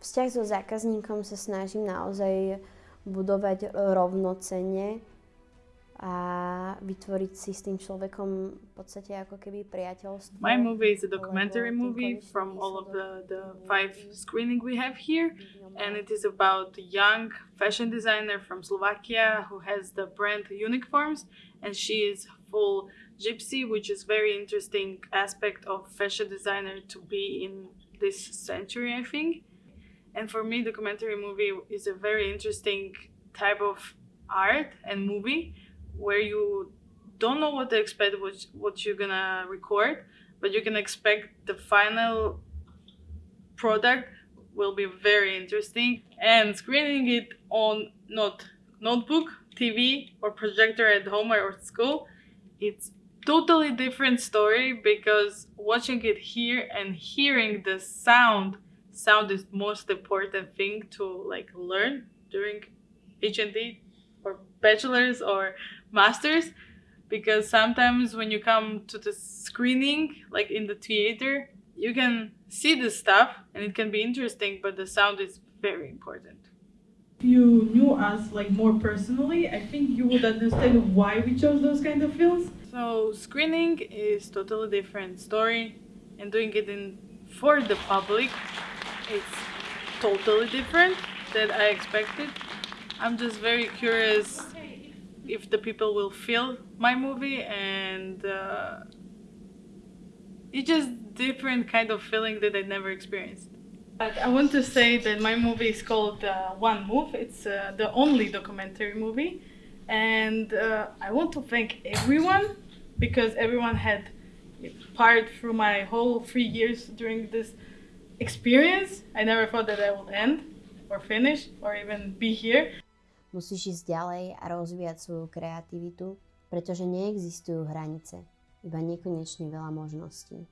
vzťah so zákazníkom sa snažím naozaj budovať rovnocenne a vytvoriť si s tým človekom v podstate ako keby priateľstvo. My movie is a documentary movie from all of the, the five screening we have here. And it is about a young fashion designer from Slovakia who has the brand Unique Forms and she is full gypsy which is very interesting aspect of fashion designer to be in this century I think and for me documentary movie is a very interesting type of art and movie where you don't know what to expect what, what you're gonna record but you can expect the final product will be very interesting. And screening it on not notebook tv or projector at home or at school it's totally different story because watching it here and hearing the sound sound is most important thing to like learn during hnd or bachelor's or masters because sometimes when you come to the screening like in the theater you can see the stuff and it can be interesting but the sound is very important. If you knew us like more personally i think you would understand why we chose those kind of films. So screening is totally different story and doing it in for the public it's totally different than i expected i'm just very curious if the people will feel my movie and uh, it's just different kind of feeling that I never experienced. But I want to say that my movie is called uh, One Move. It's uh, the only documentary movie. And uh, I want to thank everyone because everyone had part through my whole three years during this experience. I never thought that I would end or finish or even be here. Musíš ísť ďalej a rozvíjať svoju kreativitu, pretože neexistujú hranice, iba nekonečne veľa možností.